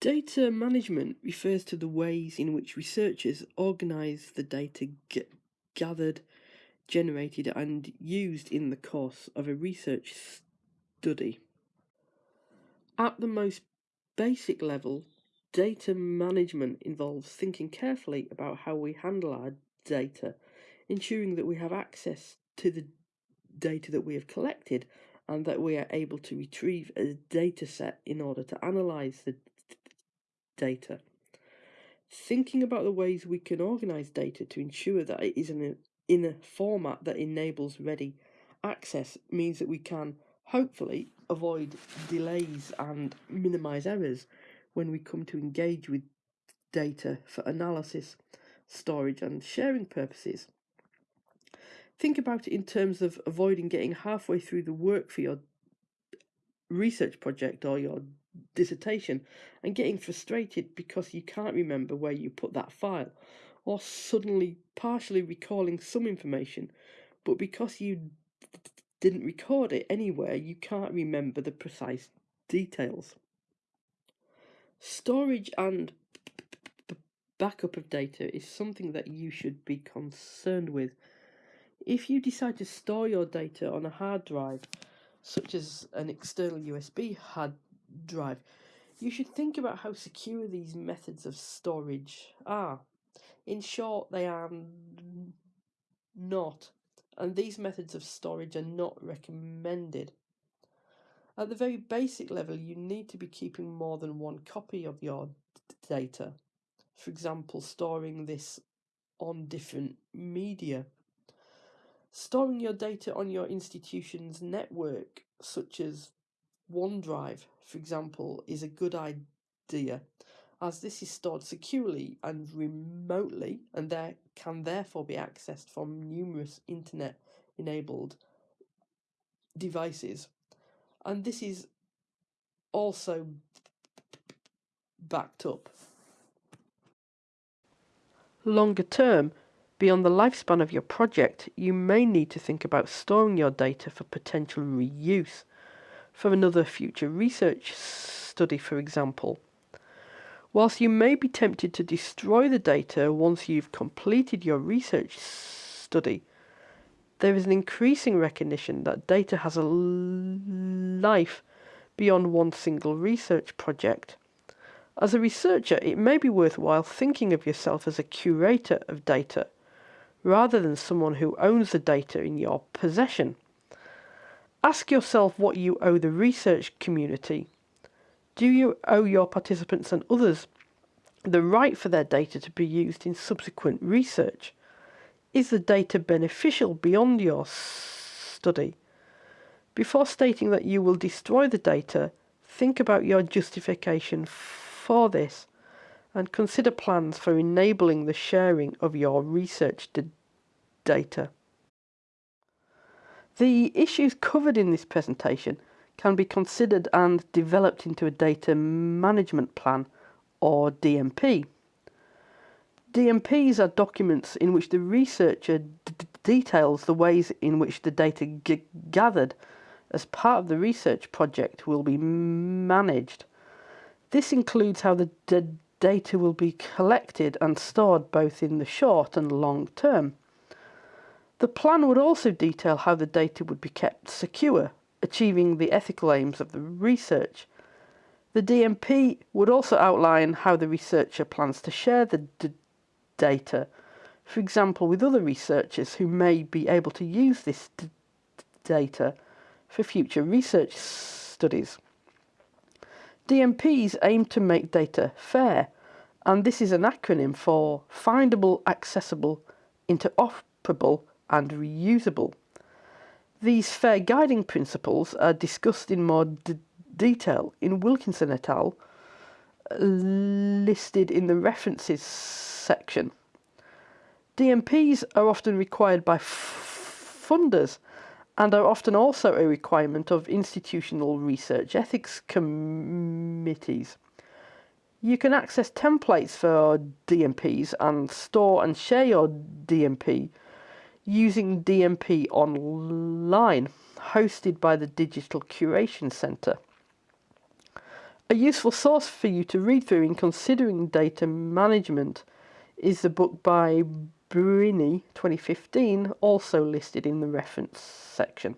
Data management refers to the ways in which researchers organise the data gathered, generated and used in the course of a research study. At the most basic level, data management involves thinking carefully about how we handle our data, ensuring that we have access to the data that we have collected and that we are able to retrieve a data set in order to analyze the data. Thinking about the ways we can organize data to ensure that it is in a, in a format that enables ready access means that we can hopefully avoid delays and minimize errors when we come to engage with data for analysis, storage and sharing purposes. Think about it in terms of avoiding getting halfway through the work for your research project or your dissertation and getting frustrated because you can't remember where you put that file, or suddenly partially recalling some information, but because you didn't record it anywhere, you can't remember the precise details. Storage and backup of data is something that you should be concerned with if you decide to store your data on a hard drive, such as an external USB hard drive, you should think about how secure these methods of storage are. In short, they are not, and these methods of storage are not recommended. At the very basic level, you need to be keeping more than one copy of your data. For example, storing this on different media. Storing your data on your institution's network, such as OneDrive, for example, is a good idea, as this is stored securely and remotely, and there can therefore be accessed from numerous internet enabled devices. And this is also backed up. Longer term, Beyond the lifespan of your project, you may need to think about storing your data for potential reuse, for another future research study, for example. Whilst you may be tempted to destroy the data once you've completed your research study, there is an increasing recognition that data has a life beyond one single research project. As a researcher, it may be worthwhile thinking of yourself as a curator of data rather than someone who owns the data in your possession. Ask yourself what you owe the research community. Do you owe your participants and others the right for their data to be used in subsequent research? Is the data beneficial beyond your study? Before stating that you will destroy the data, think about your justification for this and consider plans for enabling the sharing of your research data. The issues covered in this presentation can be considered and developed into a data management plan or DMP. DMPs are documents in which the researcher details the ways in which the data gathered as part of the research project will be managed. This includes how the data will be collected and stored both in the short and long term. The plan would also detail how the data would be kept secure, achieving the ethical aims of the research. The DMP would also outline how the researcher plans to share the data, for example with other researchers who may be able to use this data for future research studies. DMPs aim to make data fair, and this is an acronym for Findable, Accessible, Interoperable and Reusable. These fair guiding principles are discussed in more detail in Wilkinson et al., listed in the references section. DMPs are often required by funders and are often also a requirement of institutional research ethics committees. You can access templates for DMPs and store and share your DMP using DMP online, hosted by the Digital Curation Centre. A useful source for you to read through in considering data management is the book by Briney 2015, also listed in the reference section.